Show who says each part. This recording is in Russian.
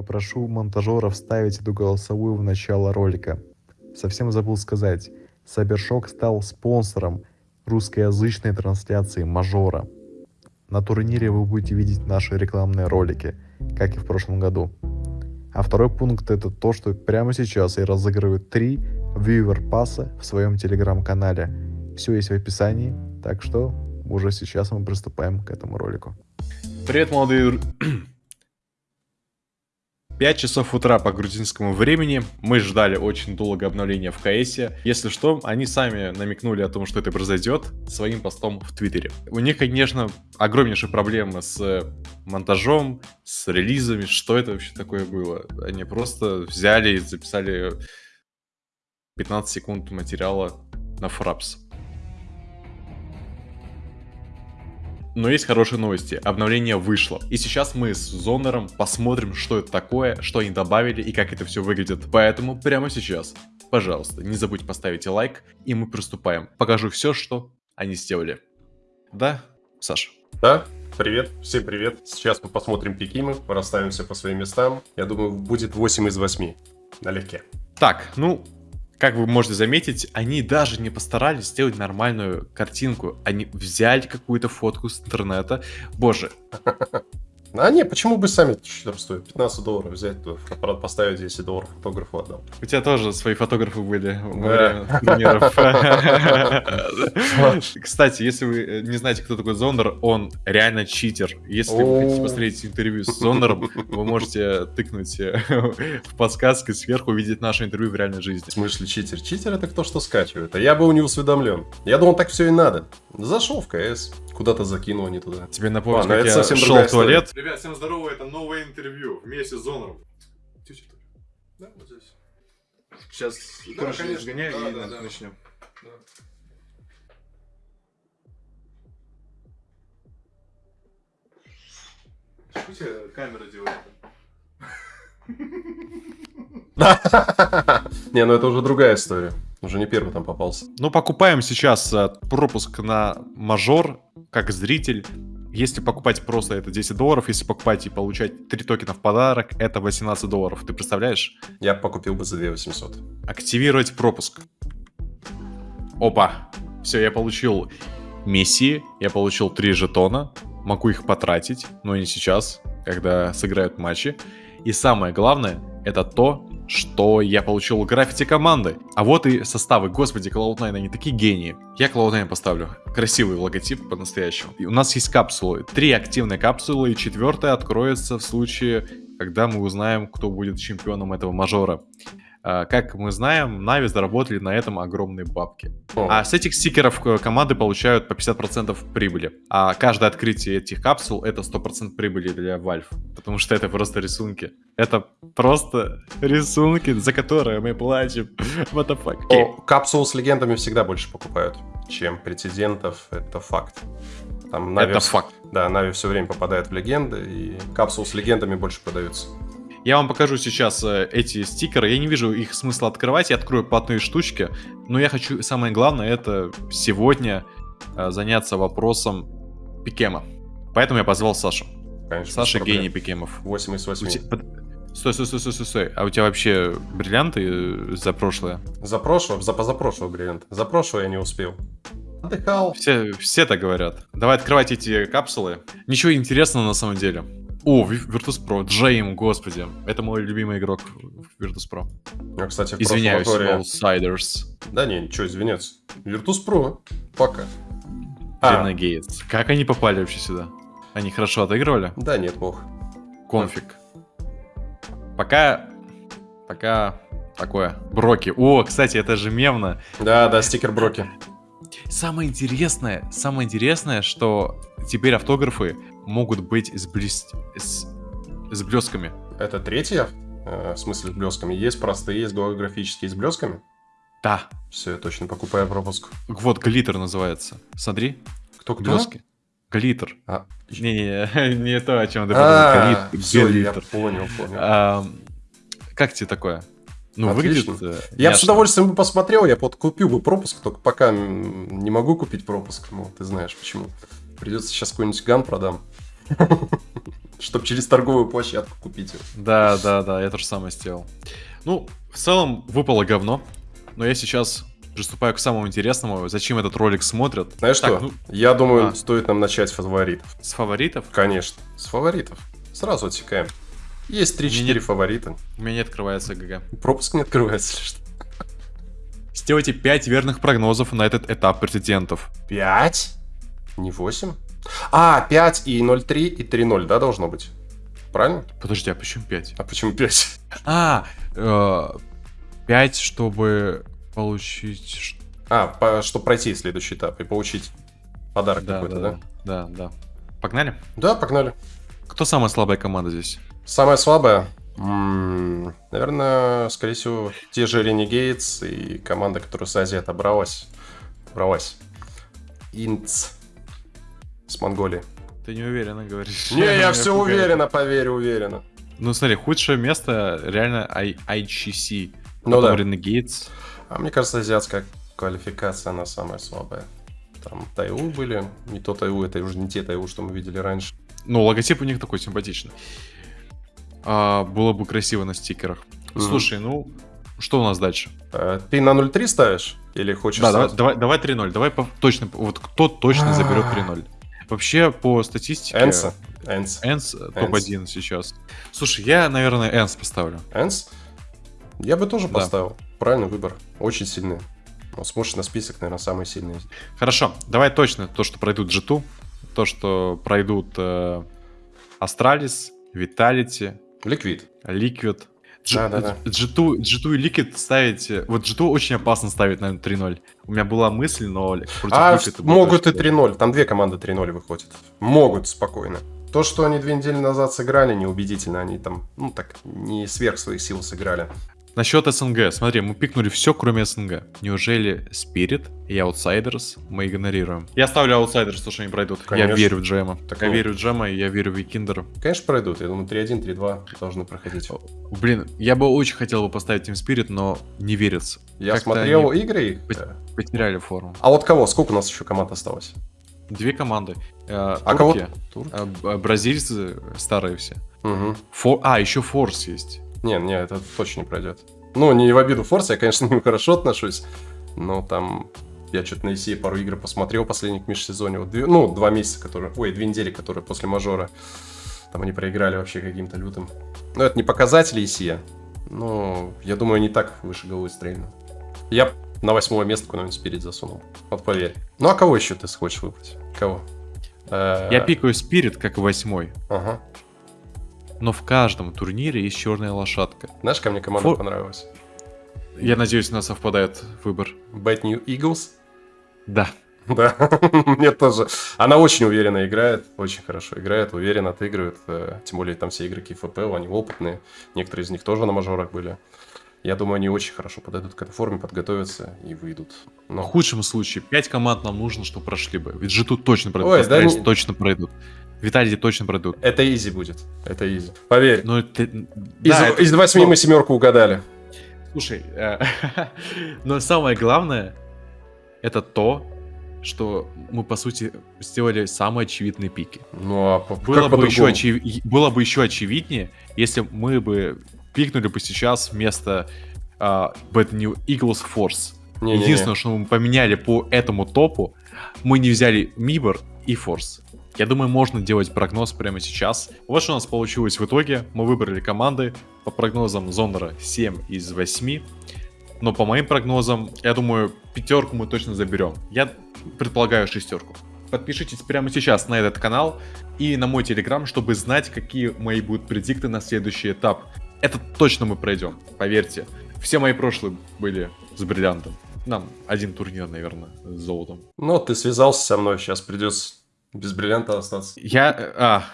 Speaker 1: Попрошу монтажера вставить эту голосовую в начало ролика. Совсем забыл сказать, Сабершок стал спонсором русскоязычной трансляции Мажора. На турнире вы будете видеть наши рекламные ролики, как и в прошлом году. А второй пункт это то, что прямо сейчас я разыгрываю три вьювер пасса в своем телеграм-канале. Все есть в описании, так что уже сейчас мы приступаем к этому ролику.
Speaker 2: Привет, молодые 5 часов утра по грузинскому времени. Мы ждали очень долго обновления в КС. Если что, они сами намекнули о том, что это произойдет своим постом в Твиттере. У них, конечно, огромнейшие проблемы с монтажом, с релизами. Что это вообще такое было? Они просто взяли и записали 15 секунд материала на Фрапс. Но есть хорошие новости. Обновление вышло. И сейчас мы с Зонером посмотрим, что это такое, что они добавили и как это все выглядит. Поэтому прямо сейчас, пожалуйста, не забудьте поставить лайк, и мы приступаем. Покажу все, что они сделали. Да, Саша?
Speaker 3: Да, привет, всем привет. Сейчас мы посмотрим пикимы, расставимся по своим местам. Я думаю, будет 8 из 8. Налегке.
Speaker 2: Так, ну, как вы можете заметить, они даже не постарались сделать нормальную картинку. Они взяли какую-то фотку с интернета. Боже,
Speaker 3: А не, почему бы сами что стоит? 15 долларов взять, поставить 10 долларов фотографу отдал.
Speaker 2: У тебя тоже свои фотографы были во время. Кстати, если вы не знаете, кто такой Зондер, он реально читер. Если вы хотите посмотреть интервью с Зондером, вы можете тыкнуть в подсказке сверху, увидеть наше интервью в реальной жизни. В
Speaker 3: смысле читер? Читер это кто что скачивает, а я был не усведомлен. Я думал, так все и надо. Зашел в КС, куда-то закинул не туда.
Speaker 2: Тебе напомню, как я шел в туалет.
Speaker 3: Ребят, всем здорово, это новое интервью вместе с Зонором.
Speaker 2: Да, вот здесь. Сейчас да, короче, конечно. сгоняю да, и да, да. начнем. Да.
Speaker 3: Что камера делает? Не, ну это уже другая история. Уже не первый там попался.
Speaker 2: Ну, покупаем сейчас э, пропуск на мажор, как зритель. Если покупать просто это 10 долларов, если покупать и получать 3 токена в подарок, это 18 долларов. Ты представляешь?
Speaker 3: Я покупил бы за 2 800.
Speaker 2: Активировать пропуск. Опа. Все, я получил миссии, я получил 3 жетона. Могу их потратить, но не сейчас, когда сыграют матчи. И самое главное, это то, что я получил граффити команды. А вот и составы. Господи, Cloud9, они такие гении. Я Cloud9 поставлю. Красивый логотип по-настоящему. У нас есть капсулы. Три активные капсулы, и четвертая откроется в случае, когда мы узнаем, кто будет чемпионом этого мажора. А, как мы знаем, Нави заработали на этом огромные бабки. А с этих стикеров э, команды получают по 50% прибыли. А каждое открытие этих капсул это 100% прибыли для Valve. Потому что это просто рисунки. Это просто рисунки, за которые мы платим. What the fuck?
Speaker 3: О, капсулы с легендами всегда больше покупают, чем прецедентов. Это факт.
Speaker 2: Там Нави, это факт.
Speaker 3: Да, Нави все время попадает в легенды, и капсулы с легендами больше продаются.
Speaker 2: Я вам покажу сейчас э, эти стикеры. Я не вижу их смысла открывать. Я открою платные штучки. Но я хочу, самое главное, это сегодня э, заняться вопросом пикема. Поэтому я позвал Сашу. Конечно, Саша гений пикемов.
Speaker 3: 8 из 8. Тебя...
Speaker 2: Стой, стой, стой, стой, стой, стой. А у тебя вообще бриллианты э, за прошлое?
Speaker 3: За прошлое? За позапрошлое бриллиант. За прошлое я не успел.
Speaker 2: Отдыхал. Все, все так говорят. Давай открывать эти капсулы. Ничего интересного на самом деле. О, Virtus.pro, Джейм, господи. Это мой любимый игрок в Virtus.pro.
Speaker 3: Я, кстати, в
Speaker 2: Извиняюсь, Outsiders.
Speaker 3: Да не, ничего, извиняться. Virtus.pro, пока.
Speaker 2: А. Гейтс. Как они попали вообще сюда? Они хорошо отыгрывали?
Speaker 3: Да нет, бог.
Speaker 2: Конфиг. Пока... Пока... Такое. Броки. О, кстати, это же мемно.
Speaker 3: Да, да, стикер Броки.
Speaker 2: Самое интересное, самое интересное, что теперь автографы могут быть с, блес... с... с блесками.
Speaker 3: Это третья? Э, в смысле с блесками? Есть простые, есть голографические с блесками?
Speaker 2: Да.
Speaker 3: Все, я точно покупаю пропуск.
Speaker 2: Вот, глиттер называется. Смотри.
Speaker 3: Кто, кто?
Speaker 2: Блески. Глиттер. А. Не-не, не то, о чем ты подумал.
Speaker 3: Все, я понял, понял. А,
Speaker 2: как тебе такое? Ну, Отлично. выглядит...
Speaker 3: Э, я бы с удовольствием бы посмотрел, я вот купил бы пропуск, только пока не могу купить пропуск, ну, ты знаешь почему. Придется сейчас какой-нибудь ган продам. Чтобы через торговую площадку купить его.
Speaker 2: Да, да, да, я то же самое сделал. Ну, в целом, выпало говно. Но я сейчас приступаю к самому интересному. Зачем этот ролик смотрят?
Speaker 3: Знаешь
Speaker 2: Так,
Speaker 3: что?
Speaker 2: ну-
Speaker 3: Я думаю,
Speaker 2: А.
Speaker 3: стоит нам начать с фаворитов.
Speaker 2: С фаворитов?
Speaker 3: Конечно, с фаворитов. Сразу отсекаем. Есть 3-4
Speaker 2: Мне не-
Speaker 3: фаворита.
Speaker 2: У меня не открывается ГГ.
Speaker 3: Пропуск не открывается или что?
Speaker 2: Сделайте 5 верных прогнозов на этот этап претендентов.
Speaker 3: 5? Не 8? А, 5 и 0,3 и 3,0, да, должно быть? Правильно?
Speaker 2: Подожди, а почему 5?
Speaker 3: А почему 5?
Speaker 2: А, 5, чтобы получить...
Speaker 3: А, по, чтобы пройти следующий этап и получить подарок
Speaker 2: Да,
Speaker 3: какой-то,
Speaker 2: да,
Speaker 3: да?
Speaker 2: да, да. Погнали?
Speaker 3: Да, погнали.
Speaker 2: Кто самая слабая команда здесь?
Speaker 3: Самая слабая? М, Наверное, скорее всего, те же Renegades и команда, которая с Азии отобралась. Отобралась. Инц. С Монголии.
Speaker 2: Ты не уверенно говоришь.
Speaker 3: Не, я все
Speaker 2: пугает.
Speaker 3: уверенно, поверь, уверенно.
Speaker 2: Ну смотри, худшее место реально I- IGC.
Speaker 3: Ну да.
Speaker 2: Renegades.
Speaker 3: А мне кажется, азиатская квалификация, она самая слабая. Там Тайву были, не то Тайву, это уже не те Тайву, что мы видели раньше.
Speaker 2: Ну, логотип у них такой симпатичный. А, было бы красиво на стикерах.
Speaker 3: Мгм.
Speaker 2: Слушай, ну, что у нас дальше?
Speaker 3: Э, Ты на 0.3 ставишь? Или хочешь
Speaker 2: Да, давай, давай, давай 3-0. Давай по- точно, вот кто точно заберет 3-0. Вообще, по статистике...
Speaker 3: ENCE. ENCE.
Speaker 2: ENCE э, топ-1 сейчас. Слушай, я, наверное, ENCE поставлю.
Speaker 3: ENCE? Я бы тоже
Speaker 2: Да.
Speaker 3: поставил. Правильный выбор. Очень сильный. Он смотришь на список, наверное, самый сильный.
Speaker 2: Хорошо, давай точно то, что пройдут G2, то, что пройдут э, Astralis, Vitality,
Speaker 3: Liquid.
Speaker 2: Liquid. G-
Speaker 3: Да-да-да.
Speaker 2: G2, G2 и Liquid ставить... Вот G2 очень опасно ставить, наверное, 3-0. У меня была мысль, но против
Speaker 3: А
Speaker 2: Liquid
Speaker 3: могут и
Speaker 2: очень
Speaker 3: 3-0. Там две команды 3-0 выходят. Могут спокойно. То, что они две недели назад сыграли, неубедительно. Они там, ну так, не сверх своих сил сыграли.
Speaker 2: Насчет СНГ. Смотри, мы пикнули все, кроме СНГ. Неужели Spirit и Outsiders мы игнорируем? Я ставлю Outsiders, то, что они пройдут.
Speaker 3: Конечно.
Speaker 2: Я верю в Джема.
Speaker 3: Так
Speaker 2: я
Speaker 3: ну.
Speaker 2: верю в Джема, и я верю в Викиндера.
Speaker 3: Конечно, пройдут. Я думаю, 3-1, 3-2 должны проходить.
Speaker 2: Блин, я бы очень хотел бы поставить Team Spirit, но не верится.
Speaker 3: Я
Speaker 2: Как-то
Speaker 3: смотрел
Speaker 2: они
Speaker 3: игры
Speaker 2: Потеряли форму.
Speaker 3: А вот кого? Сколько у нас еще команд осталось?
Speaker 2: Две команды. Э,
Speaker 3: А кого?
Speaker 2: турки,
Speaker 3: Тур?
Speaker 2: э, б- бразильцы старые все.
Speaker 3: Мгм.
Speaker 2: Фор... А, еще Форс есть.
Speaker 3: Не, не, это точно не пройдет. Ну, не в обиду Форса, я, конечно, к ним хорошо отношусь, но там я что-то на ECE пару игр посмотрел последних межсезонье. Вот две- ну, два месяца, которые... Ой, две недели, которые после мажора. Там они проиграли вообще каким-то лютым. Ну, это не показатели ECE, но я думаю, они так выше головы стрельну. Я на восьмое место куда-нибудь спереди засунул. Вот поверь. Ну, а кого еще ты хочешь выбрать? Кого? Э,
Speaker 2: Я пикаю Spirit как восьмой.
Speaker 3: Ага.
Speaker 2: Но в каждом турнире есть черная лошадка.
Speaker 3: Знаешь, ко мне команда
Speaker 2: Фор-
Speaker 3: понравилась?
Speaker 2: Я надеюсь, у нас совпадает выбор.
Speaker 3: Bad New Eagles.
Speaker 2: Да.
Speaker 3: Да, мне тоже. Она очень уверенно играет, очень хорошо играет, уверенно отыгрывает. э, Тем более там все игроки ФПЛ, они опытные. Некоторые из них тоже на мажорах были. Я думаю, они очень хорошо подойдут к этой форме, подготовятся и выйдут.
Speaker 2: В
Speaker 3: Но
Speaker 2: худшем случае 5 команд нам нужно, чтобы прошли бы. Ведь же тут точно пройдут.
Speaker 3: Ой, да не-
Speaker 2: точно пройдут. Виталий точно пройдут.
Speaker 3: это изи будет. Это изи. Поверь.
Speaker 2: Ну, это...
Speaker 3: Из,
Speaker 2: да, это-
Speaker 3: из восьми
Speaker 2: ну,
Speaker 3: мы семерку угадали.
Speaker 2: Слушай, э, но самое главное, это то, что мы, по сути, сделали самые очевидные пики.
Speaker 3: Ну, а по-
Speaker 2: Было бы, еще очев- было бы еще очевиднее, если мы бы пикнули бы сейчас вместо а, Bad New Eagles Force.
Speaker 3: Не-не-не.
Speaker 2: Единственное, что мы поменяли по этому топу, мы не взяли Мибор и Force. Я думаю, можно делать прогноз прямо сейчас. Вот что у нас получилось в итоге. Мы выбрали команды. По прогнозам Зондера 7 из 8. Но по моим прогнозам, я думаю, пятерку мы точно заберем. Я предполагаю шестерку. Подпишитесь прямо сейчас на этот канал и на мой телеграм, чтобы знать, какие мои будут предикты на следующий этап. Это точно мы пройдем, поверьте. Все мои прошлые были с бриллиантом. Нам один турнир, наверное, с золотом.
Speaker 3: Ну, ты связался со мной, сейчас придется без бриллианта остаться.
Speaker 2: Я... А,